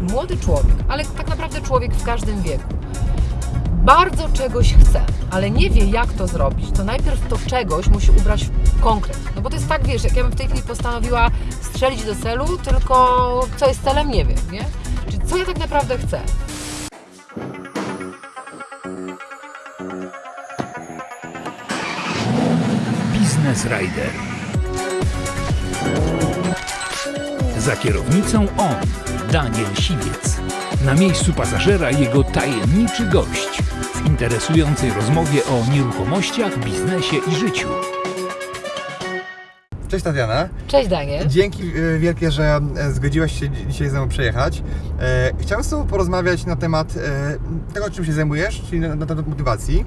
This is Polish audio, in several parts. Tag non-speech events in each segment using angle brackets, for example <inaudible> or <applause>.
młody człowiek, ale tak naprawdę człowiek w każdym wieku, bardzo czegoś chce, ale nie wie jak to zrobić, to najpierw to czegoś musi ubrać w konkret. No bo to jest tak, wiesz, jak ja bym w tej chwili postanowiła strzelić do celu, tylko co jest celem, nie wiem, nie? Czyli co ja tak naprawdę chcę? Business Rider. Za kierownicą on, Daniel Siwiec. Na miejscu pasażera jego tajemniczy gość w interesującej rozmowie o nieruchomościach, biznesie i życiu. Cześć Tatiana. Cześć Daniel. Dzięki e, wielkie, że e, zgodziłaś się dzi- dzisiaj ze mną przejechać. E, Chciałem z Tobą porozmawiać na temat tego, czym się zajmujesz, czyli na, na temat motywacji.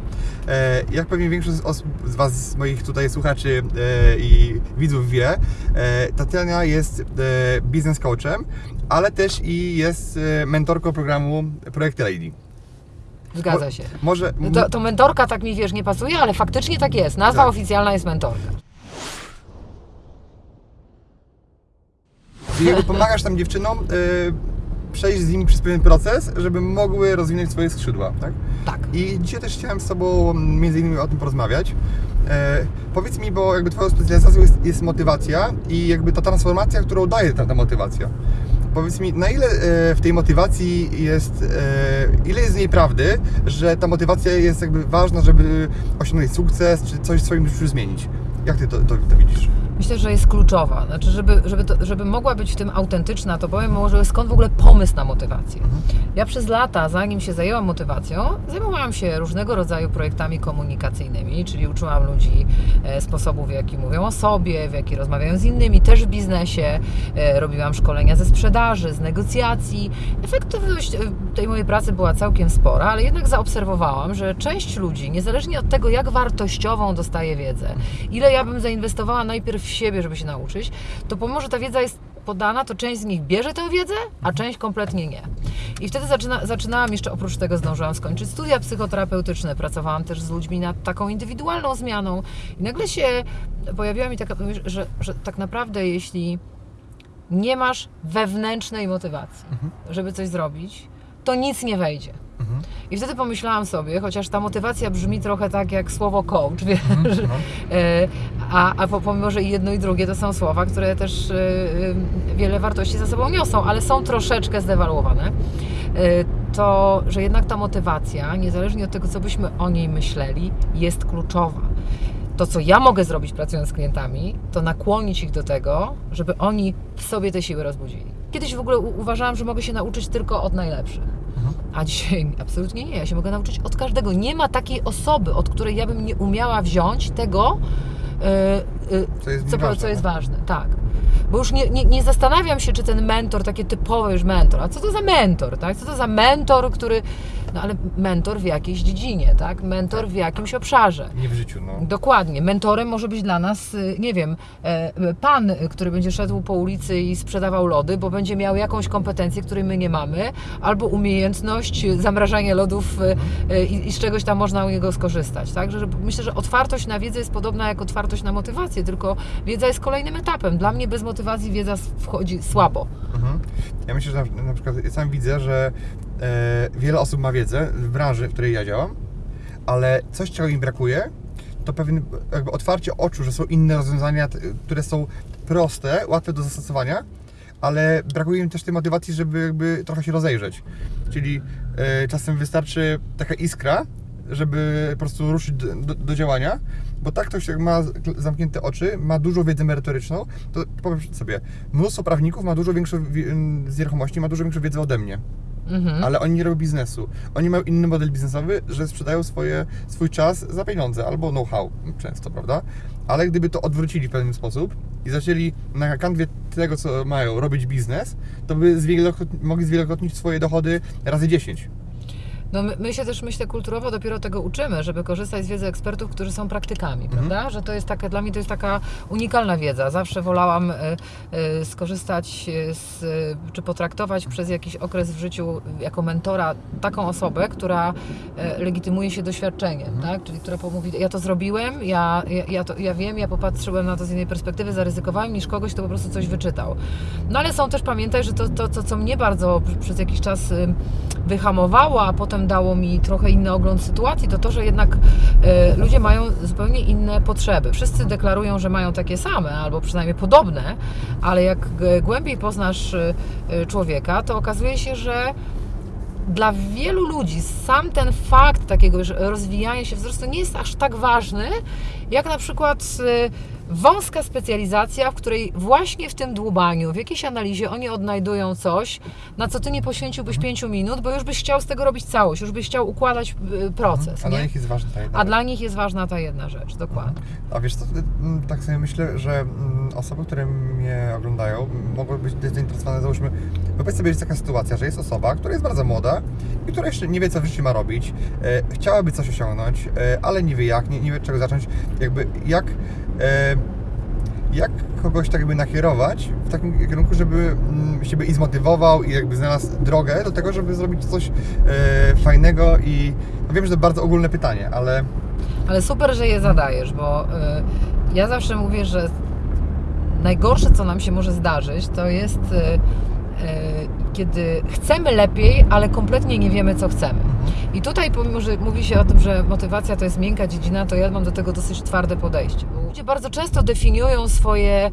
Jak pewnie większość z, Was, z moich tutaj słuchaczy i widzów wie, Tatiana jest biznes coachem, ale też i jest mentorką programu Projekty Lady. Zgadza się. Może... To, to mentorka tak mi wiesz nie pasuje, ale faktycznie tak jest. Nazwa Tak. oficjalna jest mentorka. I jakby pomagasz tam dziewczynom y, przejść z nimi przez pewien proces, żeby mogły rozwinąć swoje skrzydła, tak? Tak. I dzisiaj też chciałem z Tobą między innymi o tym porozmawiać. E, powiedz mi, bo jakby Twoją specjalizacją jest, jest motywacja i jakby ta transformacja, którą daje ta, ta motywacja. Powiedz mi, na ile e, w tej motywacji jest, e, ile jest z niej prawdy, że ta motywacja jest jakby ważna, żeby osiągnąć sukces, czy coś w swoim życiu zmienić? Jak Ty to, to, to widzisz? Myślę, że jest kluczowa. Znaczy, żeby, żeby, to, żeby mogła być w tym autentyczna, to powiem może skąd w ogóle pomysł na motywację. Ja przez lata, zanim się zajęłam motywacją, zajmowałam się różnego rodzaju projektami komunikacyjnymi, czyli uczyłam ludzi e, sposobów, w jaki mówią o sobie, w jaki rozmawiają z innymi, też w biznesie. E, robiłam szkolenia ze sprzedaży, z negocjacji. Efektywność e, tej mojej pracy była całkiem spora, ale jednak zaobserwowałam, że część ludzi, niezależnie od tego, jak wartościową dostaje wiedzę, ile ja bym zainwestowała najpierw w siebie, żeby się nauczyć, to pomimo, że ta wiedza jest podana, to część z nich bierze tę wiedzę, a część kompletnie nie. I wtedy zaczyna, zaczynałam jeszcze, oprócz tego zdążyłam skończyć studia psychoterapeutyczne, pracowałam też z ludźmi nad taką indywidualną zmianą i nagle się pojawiła mi taka myśl, że, że tak naprawdę jeśli nie masz wewnętrznej motywacji, żeby coś zrobić, to nic nie wejdzie. I wtedy pomyślałam sobie, chociaż ta motywacja brzmi trochę tak jak słowo coach, <laughs> wiesz, e, a, a po- pomimo, że i jedno i drugie to są słowa, które też e, e, wiele wartości za sobą niosą, ale są troszeczkę zdewaluowane, to że jednak ta motywacja, niezależnie od tego, co byśmy o niej myśleli, jest kluczowa. To, co ja mogę zrobić pracując z klientami, to nakłonić ich do tego, żeby oni w sobie te siły rozbudzili. Kiedyś w ogóle uważałam, że mogę się nauczyć tylko od najlepszych. A dzisiaj <laughs> absolutnie nie. Ja się mogę nauczyć od każdego. Nie ma takiej osoby, od której ja bym nie umiała wziąć tego, yy, yy, Co jest co, ważne, co jest ważne. Tak. Bo już nie, nie, nie zastanawiam się, czy ten mentor, takie typowe już mentor, a co to za mentor, tak? Co to za mentor, który, no ale mentor w jakiejś dziedzinie, tak? Mentor w jakimś obszarze. Nie w życiu, no. Dokładnie. Mentorem może być dla nas, y, nie wiem, e, pan, który będzie szedł po ulicy i sprzedawał lody, bo będzie miał jakąś kompetencję, której my nie mamy, albo umiejętność zamrażania lodów y, y, i, i z czegoś tam można u niego skorzystać. Tak? Że, że myślę, że otwartość na wiedzę jest podobna jak otwartość na motywację, tylko wiedza jest kolejnym etapem. Dla mnie bez motywacji wiedza wchodzi słabo. Mhm. Ja myślę, że na, na przykład ja sam widzę, że e, wiele osób ma wiedzę w branży, w której ja działam, ale coś, czego im brakuje, to pewien jakby otwarcie oczu, że są inne rozwiązania, które są proste, łatwe do zastosowania, ale brakuje im też tej motywacji, żeby jakby trochę się rozejrzeć. Czyli e, czasem wystarczy taka iskra, żeby po prostu ruszyć do, do, do działania, bo tak ktoś jak ma zamknięte oczy, ma dużą wiedzę merytoryczną, to powiem sobie, mnóstwo prawników ma dużo większą wi- z nieruchomości, ma dużo większą wiedzę ode mnie, Mhm. ale oni nie robią biznesu. Oni mają inny model biznesowy, że sprzedają swoje, swój czas za pieniądze albo know-how często, prawda? Ale gdyby to odwrócili w pewien sposób i zaczęli na kanwie tego, co mają, robić biznes, to by zwielokrot, mogli zwielokrotnić swoje dochody razy 10. No my, my się też, myślę, kulturowo dopiero tego uczymy, żeby korzystać z wiedzy ekspertów, którzy są praktykami, Mhm. prawda? Że to jest taka, dla mnie to jest taka unikalna wiedza. Zawsze wolałam e, e, skorzystać e, z, e, czy potraktować przez jakiś okres w życiu jako mentora taką osobę, która e, legitymuje się doświadczeniem, Mhm. tak? Czyli która pomówi, ja to zrobiłem, ja, ja, ja, to, ja wiem, ja popatrzyłem na to z innej perspektywy, zaryzykowałem niż kogoś, kto po prostu coś wyczytał. No ale są też, pamiętaj, że to, to, to co mnie bardzo pr- przez jakiś czas y, wyhamowało, a potem dało mi trochę inny ogląd sytuacji, to to, że jednak y, ludzie mają zupełnie inne potrzeby. Wszyscy deklarują, że mają takie same, albo przynajmniej podobne, ale jak g- głębiej poznasz y, człowieka, to okazuje się, że dla wielu ludzi sam ten fakt takiego rozwijania się wzrostu nie jest aż tak ważny, jak na przykład wąska specjalizacja, w której właśnie w tym dłubaniu, w jakiejś analizie oni odnajdują coś, na co ty nie poświęciłbyś pięciu minut, bo już byś chciał z tego robić całość, już byś chciał układać y, proces. A dla Nie? nich jest ważna ta jedna A dla nich jest ważna ta jedna rzecz, dokładnie. A wiesz co, mm, tak sobie myślę, że mm, osoby, które mnie oglądają, mogą być zainteresowane, załóżmy, wyobraź sobie, jest taka sytuacja, że jest osoba, która jest bardzo młoda i która jeszcze nie wie, co w życiu ma robić, e, chciałaby coś osiągnąć, e, ale nie wie jak, nie, nie wie, czego zacząć, jakby jak, jak kogoś tak jakby nakierować w takim kierunku, żeby mm, siebie i zmotywował i jakby znalazł drogę do tego, żeby zrobić coś e, fajnego i no wiem, że to bardzo ogólne pytanie, ale Ale super, że je zadajesz, bo y, ja zawsze mówię, że najgorsze, co nam się może zdarzyć, to jest kiedy chcemy lepiej, ale kompletnie nie wiemy, co chcemy. I tutaj, pomimo, że mówi się o tym, że motywacja to jest miękka dziedzina, to ja mam do tego dosyć twarde podejście. Ludzie bardzo często definiują swoje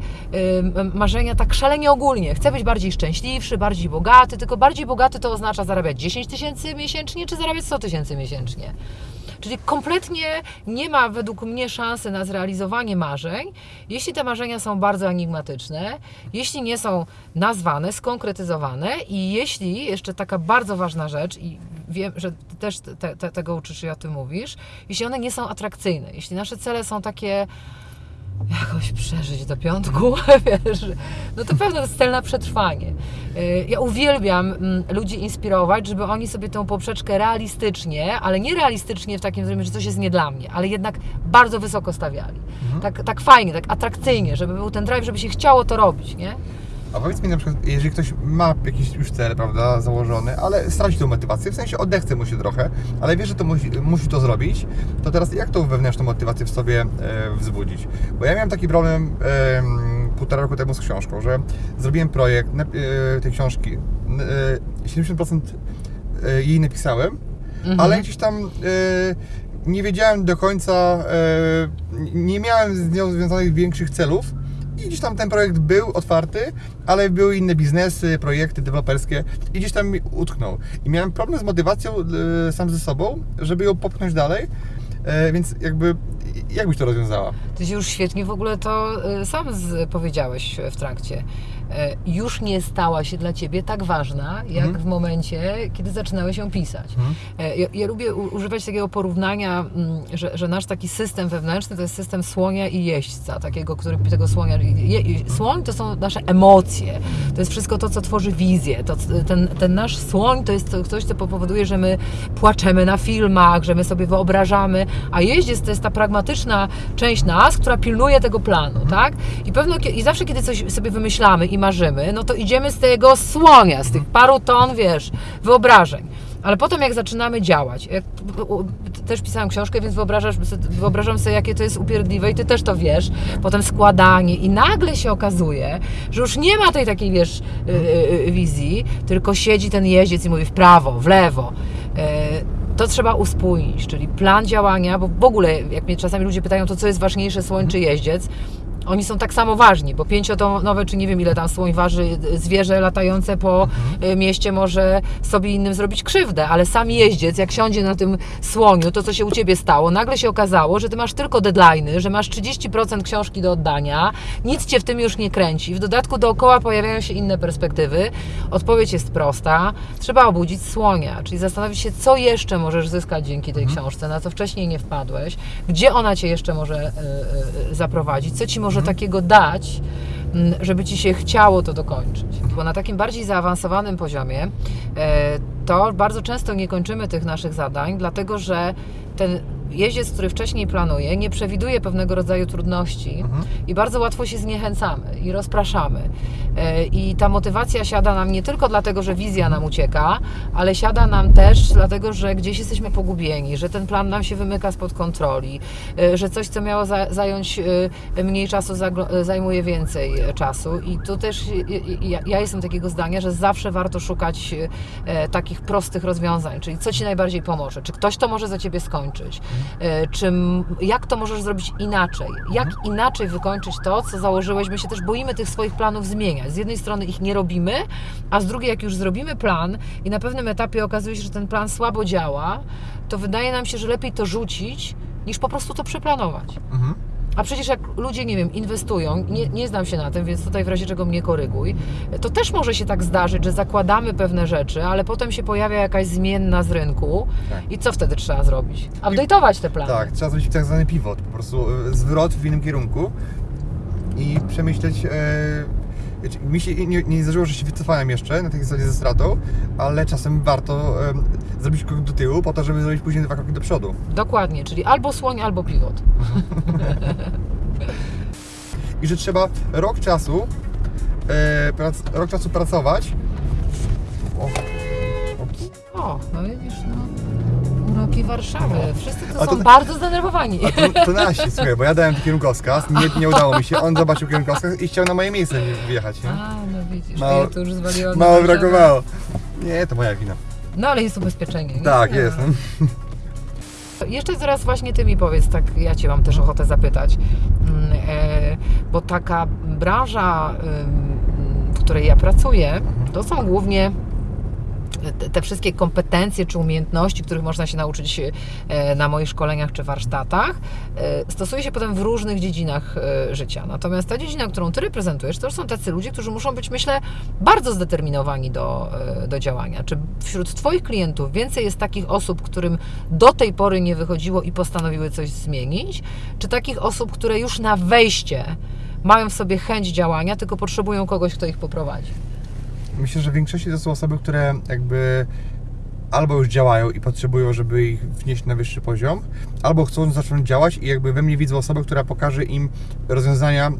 marzenia tak szalenie ogólnie. Chcę być bardziej szczęśliwszy, bardziej bogaty, tylko bardziej bogaty to oznacza zarabiać 10 tysięcy miesięcznie, czy zarabiać 100 tysięcy miesięcznie. Czyli kompletnie nie ma według mnie szansy na zrealizowanie marzeń, jeśli te marzenia są bardzo enigmatyczne, jeśli nie są nazwane, skonkretyzowane i jeśli, jeszcze taka bardzo ważna rzecz, i wiem, że też te, te, tego uczysz i o tym mówisz, jeśli one nie są atrakcyjne, jeśli nasze cele są takie jakoś przeżyć do piątku, <laughs> wiesz, no to pewno to jest cel na przetrwanie. Y, Ja uwielbiam mm, ludzi inspirować, żeby oni sobie tą poprzeczkę realistycznie, ale nie realistycznie w takim zrozumieniu, że coś jest nie dla mnie, ale jednak bardzo wysoko stawiali. Tak, tak fajnie, tak atrakcyjnie, żeby był ten drive, żeby się chciało to robić, nie? A powiedz mi na przykład, jeżeli ktoś ma jakiś już cel, prawda, założony, ale straci tą motywację, w sensie odechce mu się trochę, ale wie, że to musi, musi to zrobić, to teraz jak tą wewnętrzną motywację w sobie e, wzbudzić? Bo ja miałem taki problem e, półtora roku temu z książką, że zrobiłem projekt e, tej książki, e, 70% e, jej napisałem, ale gdzieś tam e, nie wiedziałem do końca, e, nie miałem z nią związanych większych celów i gdzieś tam ten projekt był otwarty, ale były inne biznesy, projekty deweloperskie i gdzieś tam mi utknął. I miałem problem z motywacją e, sam ze sobą, żeby ją popchnąć dalej, e, więc jakby jak byś to rozwiązała? Ty się już świetnie w ogóle to y, sam powiedziałeś w trakcie. E, Już nie stała się dla Ciebie tak ważna, jak Mhm. w momencie, kiedy zaczynałeś ją pisać. E, Ja, ja lubię używać takiego porównania, mm, że, że nasz taki system wewnętrzny to jest system słonia i jeźdźca, takiego, który tego słonia... Je, słoń to są nasze emocje, to jest wszystko to, co tworzy wizję. To, ten, ten nasz słoń to jest coś, co powoduje, że my płaczemy na filmach, że my sobie wyobrażamy, a jeździec to jest ta pragmatyczna część nas, która pilnuje tego planu, tak? I pewno, i zawsze, kiedy coś sobie wymyślamy marzymy, no to idziemy z tego słonia, z tych paru ton, wiesz, wyobrażeń. Ale potem jak zaczynamy działać, jak, też pisałam książkę, więc wyobrażam sobie, jakie to jest upierdliwe i ty też to wiesz. Potem składanie i nagle się okazuje, że już nie ma tej takiej, wiesz, y, y, y, wizji, tylko siedzi ten jeździec i mówi w prawo, w lewo. Y, to trzeba uspójnić, czyli plan działania, bo w ogóle, jak mnie czasami ludzie pytają, to co jest ważniejsze, słoń czy jeździec, oni są tak samo ważni, bo pięciotonowe, czy nie wiem ile tam słoń waży, zwierzę latające po y, mieście może sobie innym zrobić krzywdę, ale sam jeździec, jak siądzie na tym słoniu, to co się u Ciebie stało, nagle się okazało, że Ty masz tylko deadline'y, że masz 30% książki do oddania, nic Cię w tym już nie kręci. W dodatku dookoła pojawiają się inne perspektywy. Odpowiedź jest prosta. Trzeba obudzić słonia, czyli zastanowić się, co jeszcze możesz zyskać dzięki tej książce, na co wcześniej nie wpadłeś, gdzie ona Cię jeszcze może y, y, zaprowadzić, co Ci może takiego dać, mm, żeby Ci się chciało to dokończyć. Bo na takim bardziej zaawansowanym poziomie e, to bardzo często nie kończymy tych naszych zadań, dlatego że ten jeździec, który wcześniej planuje, nie przewiduje pewnego rodzaju trudności i bardzo łatwo się zniechęcamy i rozpraszamy. E, I ta motywacja siada nam nie tylko dlatego, że wizja nam ucieka, ale siada nam też dlatego, że gdzieś jesteśmy pogubieni, że ten plan nam się wymyka spod kontroli, e, że coś, co miało za, zająć e, mniej czasu, zajmuje więcej czasu. I tu też ja, jestem takiego zdania, że zawsze warto szukać takich prostych rozwiązań, czyli co Ci najbardziej pomoże, czy ktoś to może za Ciebie skończyć, czy m- jak to możesz zrobić inaczej, jak inaczej wykończyć to, co założyłeś. My się też boimy tych swoich planów zmieniać. Z jednej strony ich nie robimy, a z drugiej, jak już zrobimy plan i na pewnym etapie okazuje się, że ten plan słabo działa, to wydaje nam się, że lepiej to rzucić, niż po prostu to przeplanować. Mhm. A przecież jak ludzie, nie wiem, inwestują, nie, nie znam się na tym, więc tutaj w razie czego mnie koryguj, to też może się tak zdarzyć, że zakładamy pewne rzeczy, ale potem się pojawia jakaś zmienna z rynku Tak. i co wtedy trzeba zrobić? Update'ować te plany. Tak, trzeba zrobić tak zwany pivot, po prostu e, zwrot w innym kierunku i przemyśleć. Wiecie, mi się nie, nie zdarzyło, że się wycofałem jeszcze na tej zasadzie ze stratą, ale czasem warto e, zrobić krok do tyłu po to, żeby zrobić później dwa kroki do przodu. Dokładnie, czyli albo słoń, albo pivot. <laughs> I że trzeba rok czasu, e, prac, rok czasu pracować. O, o, O, no widzisz, no. Uroki Warszawy. Wszyscy tu są to- bardzo zdenerwowani. a to, to nasi, słuchaj, bo ja dałem kierunkowskaz, nie, nie udało mi się, on zobaczył kierunkowskaz i chciał na moje miejsce wjechać. Nie? A, no widzisz, Mało- ja to już zwaliłam. Mało brakowało. Nie, to moja wina. No ale jest ubezpieczenie. nie? Tak, Nie. jest. No. <laughs> Jeszcze zaraz właśnie Ty mi powiedz, tak ja Cię mam też ochotę zapytać, Mm, e, bo taka branża, w której ja pracuję, to są głównie te, wszystkie kompetencje czy umiejętności, których można się nauczyć e, na moich szkoleniach czy warsztatach, e, stosuje się potem w różnych dziedzinach e, życia. Natomiast ta dziedzina, którą Ty reprezentujesz, to są tacy ludzie, którzy muszą być, myślę, bardzo zdeterminowani do, do działania. Czy wśród Twoich klientów więcej jest takich osób, którym do tej pory nie wychodziło i postanowiły coś zmienić? Czy takich osób, które już na wejście mają w sobie chęć działania, tylko potrzebują kogoś, kto ich poprowadzi? Myślę, że w większości to są osoby, które jakby albo już działają i potrzebują, żeby ich wnieść na wyższy poziom, albo chcą zacząć działać i jakby we mnie widzą osobę, która pokaże im rozwiązania, e,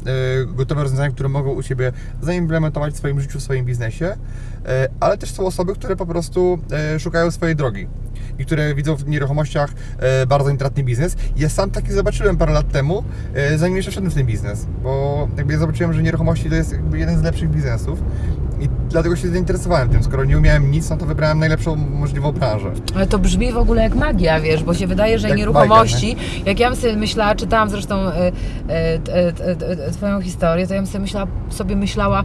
gotowe rozwiązania, które mogą u siebie zaimplementować w swoim życiu, w swoim biznesie, e, ale też są osoby, które po prostu e, szukają swojej drogi i które widzą w nieruchomościach bardzo intratny biznes. Ja sam taki zobaczyłem parę lat temu, zanim jeszcze wszedłem w ten biznes, bo jakby ja zobaczyłem, że nieruchomości to jest jeden z lepszych biznesów i dlatego się zainteresowałem tym. Skoro nie umiałem nic, no to wybrałem najlepszą możliwą branżę. Ale to brzmi w ogóle jak magia, wiesz, bo się wydaje, że Jak nieruchomości, jak ja bym sobie myślała, czytałam zresztą e, Twoją historię, to ja bym sobie myślała, sobie myślała,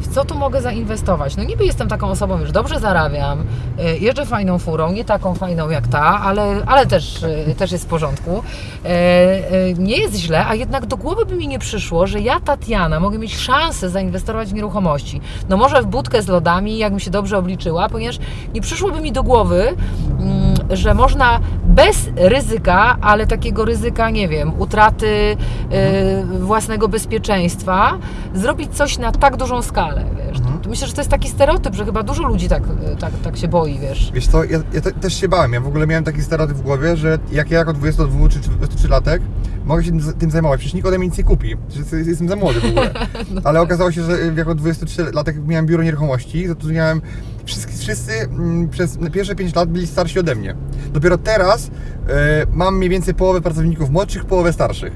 w co tu mogę zainwestować. No niby jestem taką osobą, już dobrze zarabiam, e, jeżdżę fajną furą, nie taką fajną jak ta, ale, ale też, e, też jest w porządku. E, nie jest źle, a jednak do głowy by mi nie przyszło, że ja, Tatiana, mogę mieć szansę zainwestować w nieruchomości. No może w budkę z lodami, jakbym się dobrze obliczyła, ponieważ nie przyszłoby mi do głowy, mm, że można bez ryzyka, ale takiego ryzyka, nie wiem, utraty y, własnego bezpieczeństwa, zrobić coś na tak dużą skalę, wiesz. To Myślę, że to jest taki stereotyp, że chyba dużo ludzi tak, y, tak, tak się boi, wiesz. Wiesz co, ja, ja te, też się bałem. Ja w ogóle miałem taki stereotyp w głowie, że jak ja jako 22 czy 23 latek mogę się tym, zajmować. Przecież nikt ode mnie nic nie kupi. Przecież jestem za młody w ogóle. <laughs> Ale okazało się, że jako 23 latek miałem biuro nieruchomości, zatrudniałem wszyscy, wszyscy mm, przez pierwsze 5 lat byli starsi ode mnie. Dopiero teraz e, mam mniej więcej połowę pracowników młodszych, połowę starszych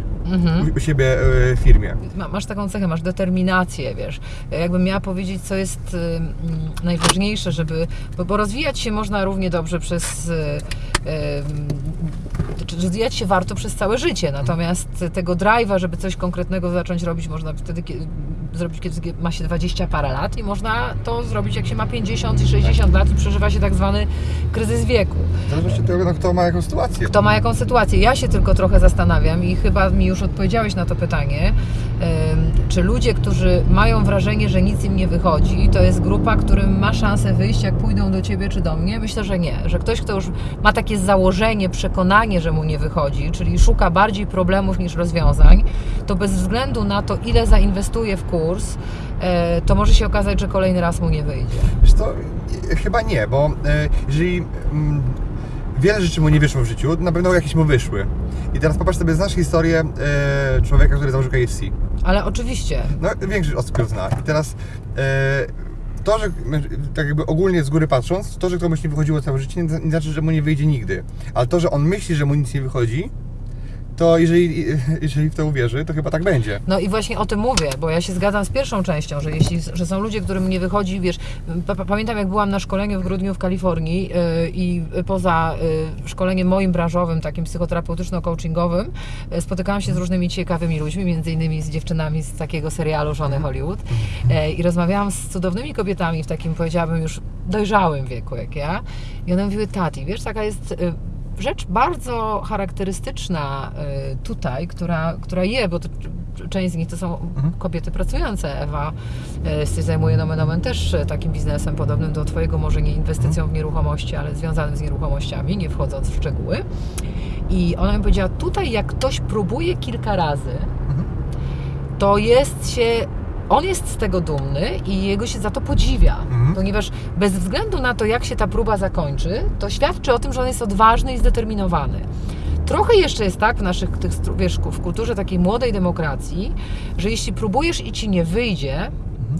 u, u siebie e, w firmie. Ma- Masz taką cechę, masz determinację, wiesz. Jakbym miała powiedzieć, co jest y, mm, najważniejsze, żeby. Bo, bo rozwijać się można równie dobrze przez. Rozwijać się warto przez całe życie, natomiast tego drive'a, żeby coś konkretnego zacząć robić, można wtedy kie- zrobić, kiedy ma się 20 parę lat i można to zrobić, jak się ma 50 i 60 lat i przeżywa się tak zwany kryzys wieku. Zależy od tego, kto ma jaką sytuację. Kto ma jaką sytuację? Ja się tylko trochę zastanawiam i chyba mi już odpowiedziałeś na to pytanie. Czy ludzie, którzy mają wrażenie, że nic im nie wychodzi, to jest grupa, którym ma szansę wyjść, jak pójdą do ciebie czy do mnie? Myślę, że nie. Że ktoś, kto już ma takie założenie, przekonanie, że mu nie wychodzi, czyli szuka bardziej problemów niż rozwiązań, to bez względu na to, ile zainwestuje w kurs, e, to może się okazać, że kolejny raz mu nie wyjdzie. Wiesz to e, chyba nie, bo e, jeżeli mm, wiele rzeczy mu nie wyszło w życiu, na pewno jakieś mu wyszły. I teraz popatrz sobie, znasz historię człowieka, który założył KFC. Ale oczywiście, No, większość osób ją zna. I teraz to, że tak jakby ogólnie z góry patrząc, to, że komuś nie wychodziło całe życie, nie, znaczy, że mu nie wyjdzie nigdy. Ale to, że on myśli, że mu nic nie wychodzi, to jeżeli, <laughs> jeżeli w to uwierzy, to chyba tak będzie. No i właśnie o tym mówię, bo ja się zgadzam z pierwszą częścią, że jeśli że są ludzie, którym nie wychodzi, wiesz, pa, pa- pamiętam jak byłam na szkoleniu w grudniu w Kalifornii yy, i poza yy, szkoleniem moim branżowym, takim psychoterapeutyczno-coachingowym, yy, spotykałam się z różnymi ciekawymi ludźmi, między innymi z dziewczynami z takiego serialu Żony Hollywood yy, i rozmawiałam z cudownymi kobietami w takim, powiedziałabym, już dojrzałym wieku jak ja i one mówiły, tati, wiesz, taka jest... Rzecz bardzo charakterystyczna y, tutaj, która, która je, bo to, część z nich to są kobiety pracujące. Ewa y, się zajmuje nomen omen też y, takim biznesem podobnym do Twojego, może nie inwestycją w nieruchomości, ale związanym z nieruchomościami, nie wchodząc w szczegóły. I ona mi powiedziała, tutaj jak ktoś próbuje kilka razy, to jest się on jest z tego dumny i jego się za to podziwia, Mhm. ponieważ bez względu na to, jak się ta próba zakończy, to świadczy o tym, że on jest odważny i zdeterminowany. Trochę jeszcze jest tak w naszych, tych, wiesz, w kulturze takiej młodej demokracji, że jeśli próbujesz i ci nie wyjdzie,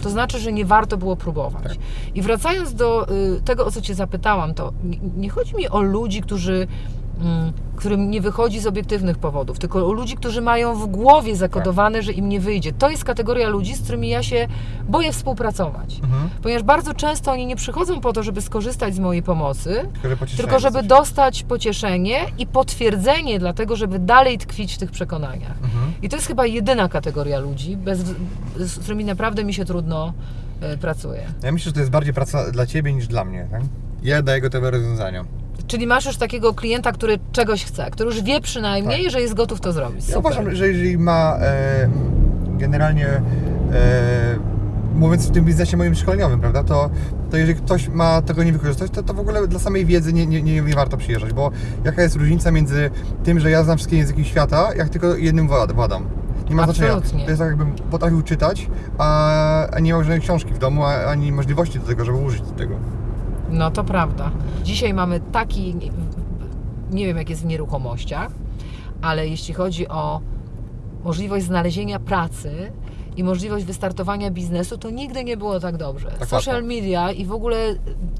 to znaczy, że nie warto było próbować. Tak. I wracając do y, tego, o co Cię zapytałam, to nie, nie chodzi mi o ludzi, którzy, którym nie wychodzi z obiektywnych powodów, tylko o ludzi, którzy mają w głowie zakodowane, że im nie wyjdzie. To jest kategoria ludzi, z którymi ja się boję współpracować. Mhm. Ponieważ bardzo często oni nie przychodzą po to, żeby skorzystać z mojej pomocy, Tylko, że tylko żeby coś. dostać pocieszenie i potwierdzenie, dlatego żeby dalej tkwić w tych przekonaniach. Mhm. I to jest chyba jedyna kategoria ludzi, bez, z którymi naprawdę mi się trudno e, pracuje. Ja myślę, że to jest bardziej praca dla Ciebie niż dla mnie, tak? Ja daję gotowe rozwiązania. Czyli masz już takiego klienta, który czegoś chce, który już wie przynajmniej, Tak. że jest gotów to zrobić. Ja Super. uważam, że jeżeli ma e, generalnie e, mówiąc w tym biznesie moim szkoleniowym, prawda, to, to jeżeli ktoś ma tego nie wykorzystać, to, to w ogóle dla samej wiedzy nie, nie, nie, nie warto przyjeżdżać, bo jaka jest różnica między tym, że ja znam wszystkie języki świata, jak tylko jednym wład- władam. Nie ma znaczenia. To jest tak, jakbym potrafił czytać, a, a nie miał żadnej książki w domu, a, ani możliwości do tego, żeby użyć tego. No to prawda. Dzisiaj mamy taki, nie- wiem jak jest w nieruchomościach, ale jeśli chodzi o możliwość znalezienia pracy i możliwość wystartowania biznesu, to nigdy nie było tak dobrze. Tak Social media i w ogóle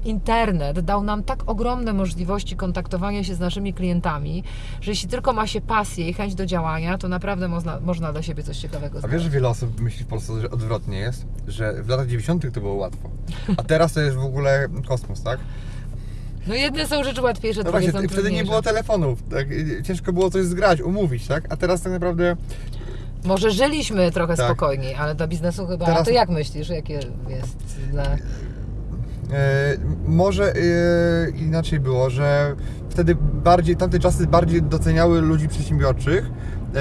internet dał nam tak ogromne możliwości kontaktowania się z naszymi klientami, że jeśli tylko ma się pasję i chęć do działania, to naprawdę można, można dla siebie coś ciekawego A znaleźć. wiesz, że wiele osób myśli w Polsce, że odwrotnie jest, że w latach 90. to było łatwo, a teraz to jest w ogóle kosmos, tak? No jedne są rzeczy łatwiejsze, No drugie właśnie, są wtedy nie było telefonów, tak? ciężko było coś zgrać, umówić, tak? A teraz tak naprawdę Może żyliśmy trochę Tak. spokojniej, ale dla biznesu chyba. Teraz- A to jak myślisz, jakie jest dla. e, może e, inaczej było, że wtedy bardziej, tamte czasy bardziej doceniały ludzi przedsiębiorczych, e,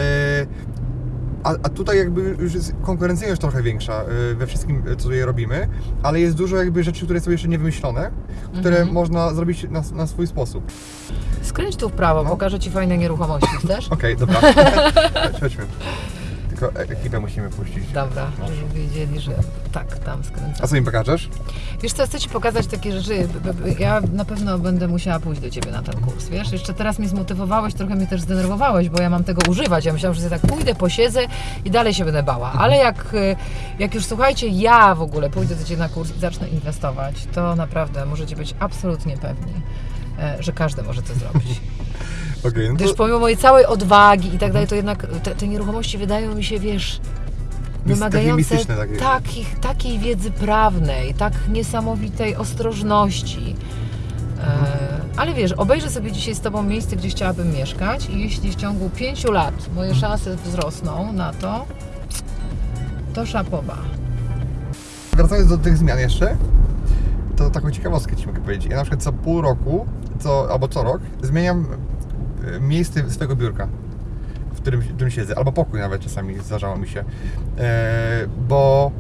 a, a tutaj jakby już jest konkurencyjność trochę większa e, we wszystkim, co tutaj robimy, ale jest dużo jakby rzeczy, które są jeszcze niewymyślone, które Mhm. można zrobić na, na swój sposób. Skręć tu w prawo, No. pokażę ci fajne nieruchomości, chcesz? Okej, dobra. Chodź, <laughs> Chodźmy. Tylko e- ekipę musimy puścić. Dobra, No. żeby wiedzieli, że tak, tam A skręcam. co im pokażesz? Wiesz co, chcę ci pokazać takie rzeczy. Ja na pewno będę musiała pójść do ciebie na ten kurs, wiesz? Jeszcze teraz mnie zmotywowałeś, trochę mnie też zdenerwowałeś, bo ja mam tego używać. Ja myślałam, że sobie tak pójdę, posiedzę i dalej się będę bała. Ale jak, y, jak już słuchajcie, ja w ogóle pójdę do ciebie na kurs i zacznę inwestować, to naprawdę możecie być absolutnie pewni, e, że każdy może to zrobić. <laughs> Okej, no Gdyż to pomimo mojej całej odwagi i tak dalej, to jednak te, te nieruchomości wydają mi się, wiesz, wymagające takie. takich, takiej wiedzy prawnej, tak niesamowitej ostrożności. E, ale wiesz, obejrzę sobie dzisiaj z Tobą miejsce, gdzie chciałabym mieszkać i jeśli w ciągu pięciu lat moje szanse wzrosną na to, to szapoba. wracając do tych zmian jeszcze, to taką ciekawostkę Ci mogę powiedzieć. Ja na przykład co pół roku, co, albo co rok, zmieniam miejsce swojego biurka, w którym, w którym siedzę, albo pokój nawet czasami zdarzało mi się, e, bo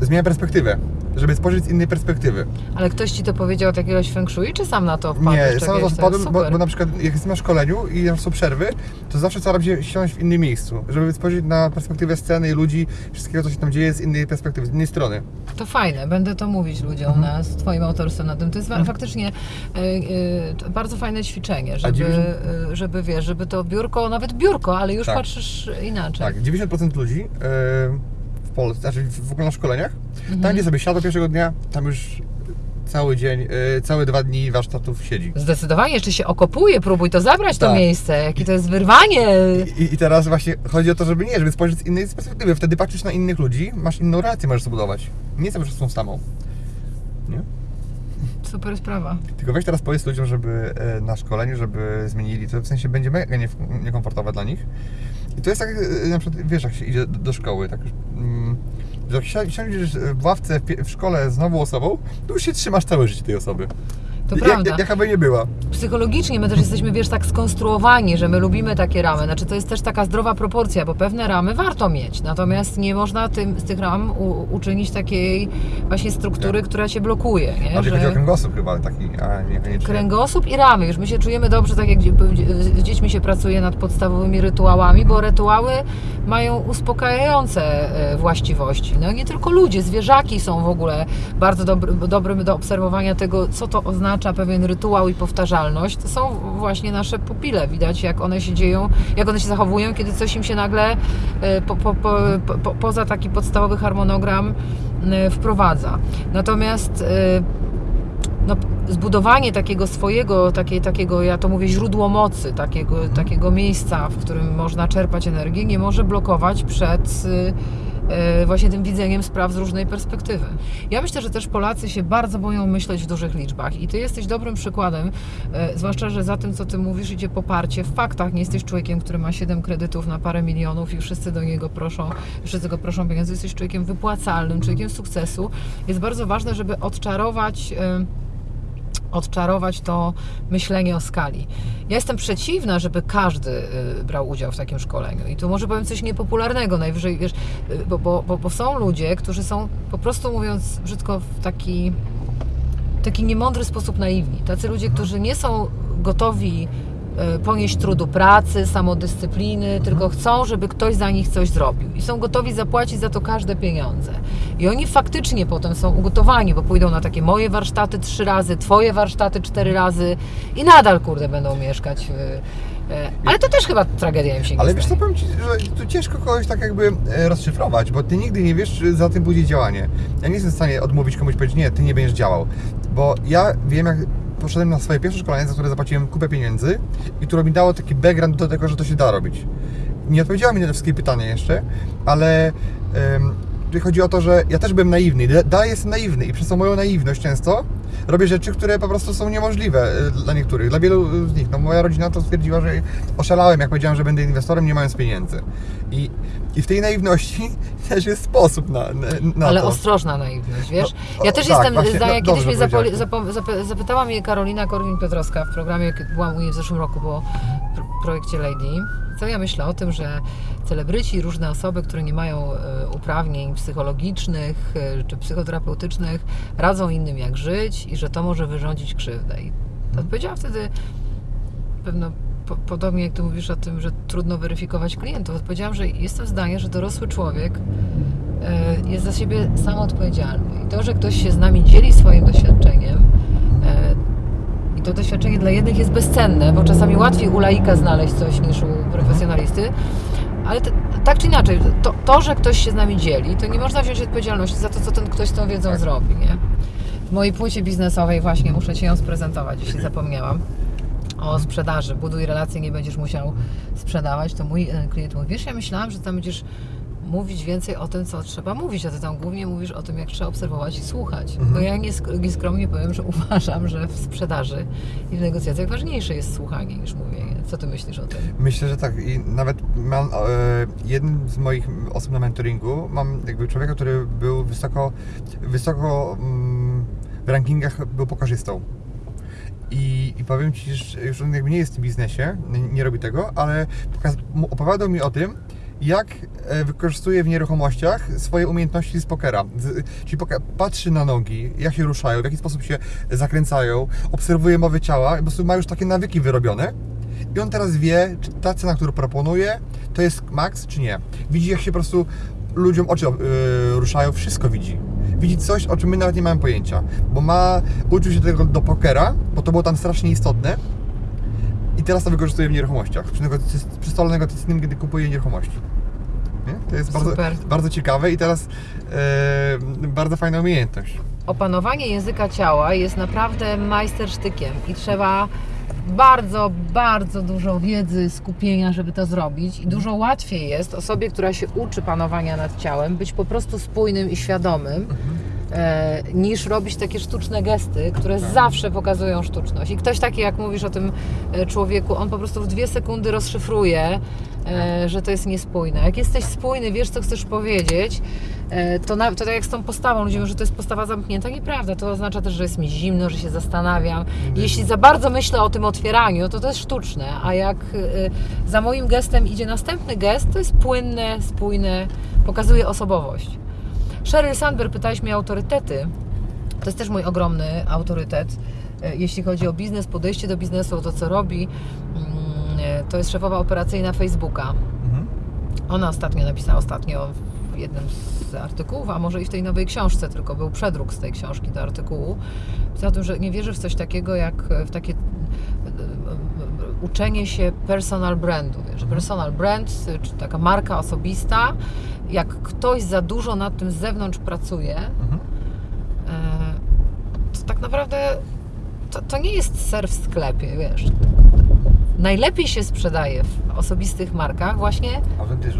zmieniam perspektywę, żeby spojrzeć z innej perspektywy. Ale ktoś ci to powiedział od jakiegoś feng shui, czy sam na to wpadłeś? Nie, sam na to wpadłem, bo, bo na przykład jak jestem na szkoleniu i są przerwy, to zawsze staram się siąść w innym miejscu, żeby spojrzeć na perspektywę sceny i ludzi, wszystkiego co się tam dzieje z innej perspektywy, z innej strony. To fajne, będę to mówić ludziom Mhm. na, z Twoim autorstwem na tym. To jest wa- faktycznie y, y, bardzo fajne ćwiczenie, żeby, y, żeby wiesz, żeby to biurko, nawet biurko, ale już Tak. patrzysz inaczej. Tak, 90% ludzi w Polsce, znaczy w ogóle na szkoleniach, Mhm. tam gdzie sobie siada pierwszego dnia, tam już cały dzień, yy, całe dwa dni warsztatów siedzi. Zdecydowanie, jeszcze się okopuje, próbuj to zabrać to Tak. miejsce, jakie to jest wyrwanie. I, I teraz właśnie chodzi o to, żeby nie, żeby spojrzeć z innej perspektywy. Wtedy patrzysz na innych ludzi, masz inną relację, możesz zbudować. Nie cały czas tą samą. Nie? Super sprawa. Tylko weź teraz powiedz ludziom, żeby e, na szkoleniu, żeby zmienili to, w sensie będzie mega nie, niekomfortowe dla nich. I to jest tak, e, na przykład, wiesz, jak się idzie do, do szkoły, tak mm, że jak si- siądziesz w ławce w szkole z nową osobą, to już się trzymasz całe życie tej osoby. To prawda. Jak, jaka by nie była. Psychologicznie my też jesteśmy, wiesz, tak skonstruowani, że my lubimy takie ramy. Znaczy to jest też taka zdrowa proporcja, bo pewne ramy warto mieć. Natomiast nie można tym, z tych ram u, uczynić takiej właśnie struktury, która cię blokuje. Nie? Ale chodzi o kręgosłup chyba taki, a niekoniecznie. Kręgosłup i ramy. Już my się czujemy dobrze, tak jak z dziećmi się pracuje nad podstawowymi rytuałami, bo rytuały mają uspokajające e, właściwości. No nie tylko ludzie, zwierzaki są w ogóle bardzo dobry, dobrym do obserwowania tego, co to oznacza pewien rytuał i powtarzalność. To są właśnie nasze pupile. Widać, jak one się dzieją, jak one się zachowują, kiedy coś im się nagle e, po, po, po, po, poza taki podstawowy harmonogram e, wprowadza. Natomiast e, no, zbudowanie takiego swojego, takie, takiego, ja to mówię, źródło mocy, takiego, takiego miejsca, w którym można czerpać energię, nie może blokować przed właśnie tym widzeniem spraw z różnej perspektywy. Ja myślę, że też Polacy się bardzo boją myśleć w dużych liczbach i Ty jesteś dobrym przykładem, y, zwłaszcza, że za tym, co Ty mówisz, idzie poparcie w faktach. Nie jesteś człowiekiem, który ma 7 kredytów na parę milionów i wszyscy do niego proszą, wszyscy go proszą pieniędzy. Jesteś człowiekiem wypłacalnym, człowiekiem sukcesu. Jest bardzo ważne, żeby odczarować... odczarować to myślenie o skali. Ja jestem przeciwna, żeby każdy y, brał udział w takim szkoleniu. I tu może powiem coś niepopularnego, najwyżej, wiesz, y, bo, bo, bo, są ludzie, którzy są po prostu mówiąc brzydko w taki, taki niemądry sposób naiwni. Tacy ludzie, którzy nie są gotowi ponieść trudu pracy, samodyscypliny, tylko chcą, żeby ktoś za nich coś zrobił. I są gotowi zapłacić za to każde pieniądze. I oni faktycznie potem są ugotowani, bo pójdą na takie moje warsztaty trzy razy, twoje warsztaty cztery razy i nadal, kurde, będą mieszkać. w- e, Ale to też chyba tragedia im się nie Ale wiesz co, powiem Ci, że tu ciężko kogoś tak jakby e, rozszyfrować, bo Ty nigdy nie wiesz, czy za tym pójdzie działanie. Ja nie jestem w stanie odmówić komuś powiedzieć, nie, Ty nie będziesz działał. Bo ja wiem, jak poszedłem na swoje pierwsze szkolenie, za które zapłaciłem kupę pieniędzy i które mi dało taki background do tego, że to się da robić. Nie odpowiedziała mi na te wszystkie pytania jeszcze, ale tutaj chodzi o to, że ja też byłem naiwny. Da- Dalej jestem naiwny i przez tą moją naiwność często robię rzeczy, które po prostu są niemożliwe e, dla niektórych, dla wielu z nich. No moja rodzina to stwierdziła, że oszalałem, jak powiedziałem, że będę inwestorem, nie mając pieniędzy. I, i w tej naiwności <laughs> też jest sposób na, na, Ale to. ostrożna naiwność, wiesz? No, ja o, też tak, jestem właśnie, zdania, no, kiedyś mnie zapoli, zapo, zap, zapytała mnie Karolina Korwin-Piotrowska w programie, byłam u niej w zeszłym roku, w projekcie Lady, co ja myślę o tym, że celebryci różne osoby, które nie mają e, uprawnień psychologicznych e, czy psychoterapeutycznych, radzą innym jak żyć i że to może wyrządzić krzywdę. I odpowiedziałam wtedy pewno po, podobnie jak ty mówisz o tym, że trudno weryfikować klientów, odpowiedziałam, że jestem zdania, że dorosły człowiek e, jest za siebie sam odpowiedzialny. I to, że ktoś się z nami dzieli swoim doświadczeniem i to doświadczenie dla jednych jest bezcenne, bo czasami łatwiej u laika znaleźć coś niż u profesjonalisty, ale te, tak czy inaczej, to, to, że ktoś się z nami dzieli, to nie można wziąć odpowiedzialności za to, co ten ktoś z tą wiedzą Tak. zrobi, nie? W mojej płycie biznesowej właśnie muszę Ci ją sprezentować, jeśli zapomniałam o sprzedaży. Buduj relacje, nie będziesz musiał sprzedawać. To mój e, klient mówi, wiesz, ja myślałam, że tam będziesz mówić więcej o tym, co trzeba mówić, a ty tam głównie mówisz o tym, jak trzeba obserwować i słuchać. Mhm. Bo ja niesk- nieskromnie powiem, że <laughs> uważam, że w sprzedaży i w negocjacjach ważniejsze jest słuchanie niż mówienie. Co ty myślisz o tym? Myślę, że tak. I nawet mam e, jednym z moich osób na mentoringu, mam jakby człowieka, który był wysoko, wysoko mm, w rankingach był pokarzystą. I, I powiem Ci, że już on jakby nie jest w tym biznesie, nie, nie robi tego, ale pokaz, opowiadał mi o tym, jak e, wykorzystuje w nieruchomościach swoje umiejętności z pokera. Czyli patrzy na nogi, jak się ruszają, w jaki sposób się zakręcają, obserwuje mowy ciała, po prostu ma już takie nawyki wyrobione. I on teraz wie, czy ta cena, którą proponuje, to jest maks, czy nie. Widzi, jak się po prostu ludziom oczy e, ruszają, wszystko widzi. Widzi coś, o czym my nawet nie mamy pojęcia. Bo ma, uczył się tego do pokera, bo to było tam strasznie istotne. Teraz to wykorzystuje w nieruchomościach. Przy, stole negocjacyjnym, kiedy kupuje nieruchomości. Nie? To jest bardzo, Super. bardzo ciekawe i teraz e, bardzo fajna umiejętność. Opanowanie języka ciała jest naprawdę majstersztykiem i trzeba bardzo, bardzo dużo wiedzy, skupienia, żeby to zrobić. I dużo łatwiej jest osobie, która się uczy panowania nad ciałem, być po prostu spójnym i świadomym, e, niż robić takie sztuczne gesty, które zawsze pokazują sztuczność. I ktoś taki, jak mówisz o tym e, człowieku, on po prostu w dwie sekundy rozszyfruje, e, że to jest niespójne. Jak jesteś spójny, wiesz, co chcesz powiedzieć, e, to, na, to tak jak z tą postawą, ludzie mówią, że to jest postawa zamknięta. Nieprawda, to oznacza też, że jest mi zimno, że się zastanawiam. Jeśli za bardzo myślę o tym otwieraniu, to to jest sztuczne, a jak e, za moim gestem idzie następny gest, to jest płynne, spójne, pokazuje osobowość. Sheryl Sandberg, pytałeś mnie o autorytety. To jest też mój ogromny autorytet, e, jeśli chodzi o biznes, podejście do biznesu, o to, co robi. Mm, e, To jest szefowa operacyjna Facebooka. Mhm. Ona ostatnio napisała ostatnio w jednym z artykułów, a może i w tej nowej książce, tylko był przedruk z tej książki do artykułu. Pisała o tym, że nie wierzy w coś takiego jak e, w takie uczenie się personal brandu. Wiesz, personal brand, czy taka marka osobista, jak ktoś za dużo nad tym z zewnątrz pracuje, Mhm. e, to tak naprawdę to, to nie jest ser w sklepie, wiesz. Najlepiej się sprzedaje w osobistych markach właśnie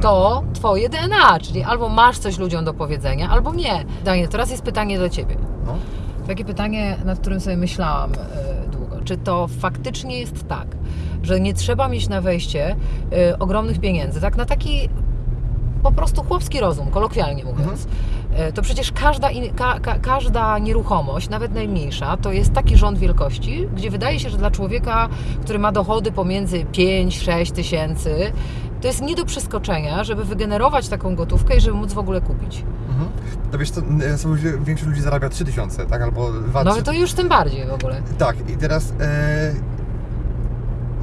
to twoje DNA, czyli albo masz coś ludziom do powiedzenia, albo nie. Daniel, teraz jest pytanie do ciebie. No. Takie pytanie, nad którym sobie myślałam e, długo. Czy to faktycznie jest tak, że nie trzeba mieć na wejście e, ogromnych pieniędzy, tak na taki po prostu chłopski rozum, kolokwialnie mówiąc. E, To przecież każda, in- ka, ka, każda nieruchomość, nawet najmniejsza, to jest taki rząd wielkości, gdzie wydaje się, że dla człowieka, który ma dochody pomiędzy 5-6 tysięcy, to jest nie do przeskoczenia, żeby wygenerować taką gotówkę i żeby móc w ogóle kupić. Mhm. To wiesz, e, większość ludzi zarabia 3000, tak? Albo 2 No to już tym bardziej w ogóle. Tak, i teraz e,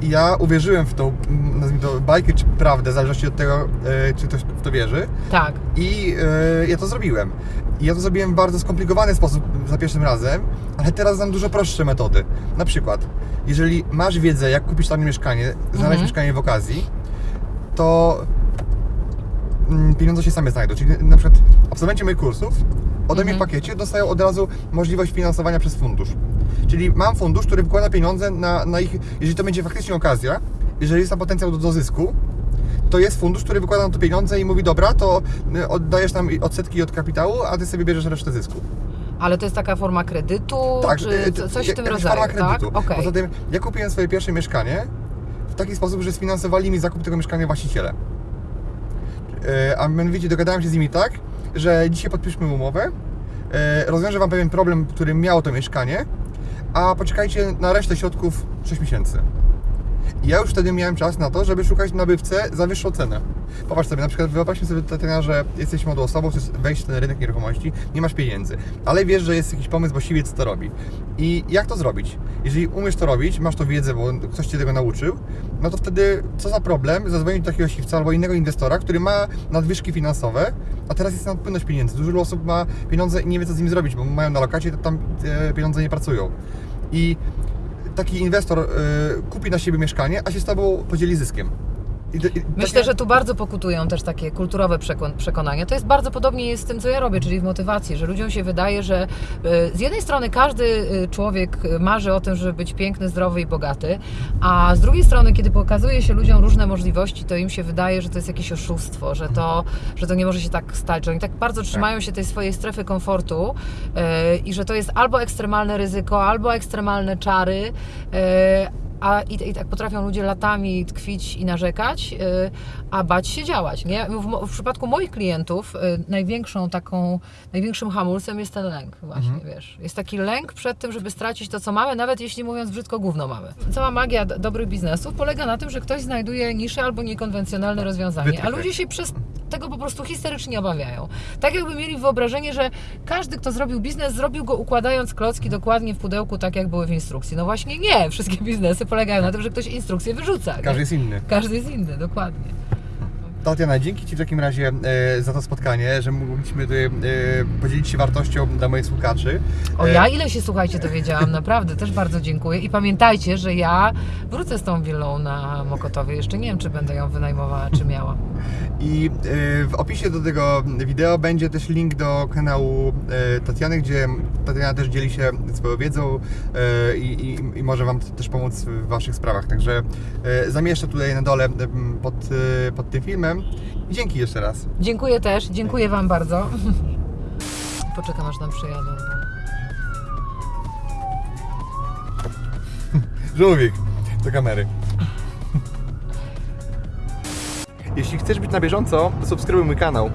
ja uwierzyłem w tą, nazwijmy to, bajkę czy prawdę, w zależności od tego, e, czy ktoś w to wierzy. Tak. I e, ja to zrobiłem. I ja to zrobiłem w bardzo skomplikowany sposób za pierwszym razem, ale teraz znam dużo prostsze metody. Na przykład, jeżeli masz wiedzę, jak kupić tam mieszkanie, znaleźć Mhm. mieszkanie w okazji, to mm, pieniądze się same znajdą. Czyli na przykład absolwenci moich kursów ode mnie w Mhm. pakiecie dostają od razu możliwość finansowania przez fundusz. Czyli mam fundusz, który wykłada pieniądze na, na ich, jeżeli to będzie faktycznie okazja, jeżeli jest tam potencjał do, do zysku, to jest fundusz, który wykłada na to pieniądze i mówi, dobra, to y, oddajesz tam odsetki od kapitału, a ty sobie bierzesz resztę zysku. Ale to jest taka forma kredytu, czy y, coś w tym rodzaju, forma kredytu. tak? Okej. Poza tym, ja kupiłem swoje pierwsze mieszkanie w taki sposób, że sfinansowali mi zakup tego mieszkania właściciele. E, A mianowicie dogadałem się z nimi tak, że dzisiaj podpiszmy umowę, rozwiążę Wam pewien problem, który miało to mieszkanie, a poczekajcie na resztę środków 6 miesięcy. Ja już wtedy miałem czas na to, żeby szukać nabywcę za wyższą cenę. Popatrz sobie, na przykład wyobraźmy sobie Tatiana, że jesteś młodą osobą, chcesz wejść w ten rynek nieruchomości, nie masz pieniędzy, ale wiesz, że jest jakiś pomysł, bo siwiec to robi. I jak to zrobić? Jeżeli umiesz to robić, masz to wiedzę, bo ktoś Cię tego nauczył, no to wtedy co za problem zadzwonić do takiego siwca albo innego inwestora, który ma nadwyżki finansowe, a teraz jest nadpłynność pieniędzy. Dużo osób ma pieniądze i nie wie, co z nimi zrobić, bo mają na lokacie, to tam e, pieniądze nie pracują. I taki inwestor y, kupi na siebie mieszkanie, a się z tobą podzieli zyskiem. I, i, Myślę, że tu bardzo pokutują też takie kulturowe przekon- przekonania. To jest bardzo podobnie jest z tym, co ja robię, czyli w motywacji, że ludziom się wydaje, że e, z jednej strony każdy e, człowiek marzy o tym, żeby być piękny, zdrowy i bogaty, a z drugiej strony, kiedy pokazuje się ludziom różne możliwości, to im się wydaje, że to jest jakieś oszustwo, że to, że to nie może się tak stać, że oni tak bardzo trzymają się tej swojej strefy komfortu e, i że to jest albo ekstremalne ryzyko, albo ekstremalne czary. A i, i tak potrafią ludzie latami tkwić i narzekać, y, a bać się działać. Nie? W, w przypadku moich klientów y, największą taką, największym hamulcem jest ten lęk właśnie, wiesz. Jest taki lęk przed tym, żeby stracić to, co mamy, nawet jeśli mówiąc brzydko gówno mamy. Cała magia dobrych biznesów polega na tym, że ktoś znajduje niszę albo niekonwencjonalne rozwiązanie, a ludzie się przez tego po prostu histerycznie obawiają. Tak jakby mieli wyobrażenie, że każdy, kto zrobił biznes, zrobił go układając klocki dokładnie w pudełku, tak jak były w instrukcji. No właśnie nie, wszystkie biznesy polegają na tym, że ktoś instrukcję wyrzuca. nie? Każdy jest inny. Każdy jest inny, dokładnie. Tatiana, dzięki Ci w takim razie e, za to spotkanie, że mogliśmy tutaj e, podzielić się wartością dla moich słuchaczy. O E, ja ile się słuchajcie dowiedziałam, naprawdę też bardzo dziękuję i pamiętajcie, że ja wrócę z tą willą na Mokotowie, jeszcze nie wiem czy będę ją wynajmowała, czy miała. <laughs> I e, w opisie do tego wideo będzie też link do kanału e, Tatiany, gdzie Tatiana też dzieli się swoją wiedzą e, i, i, i może Wam też pomóc w Waszych sprawach. Także zamieszczę tutaj na dole pod, pod tym filmem. Dzięki jeszcze raz. Dziękuję też, dziękuję Wam bardzo. <laughs> Poczekam aż nam przyjadą. Żółwik do kamery. <laughs> Jeśli chcesz być na bieżąco, subskrybuj mój kanał.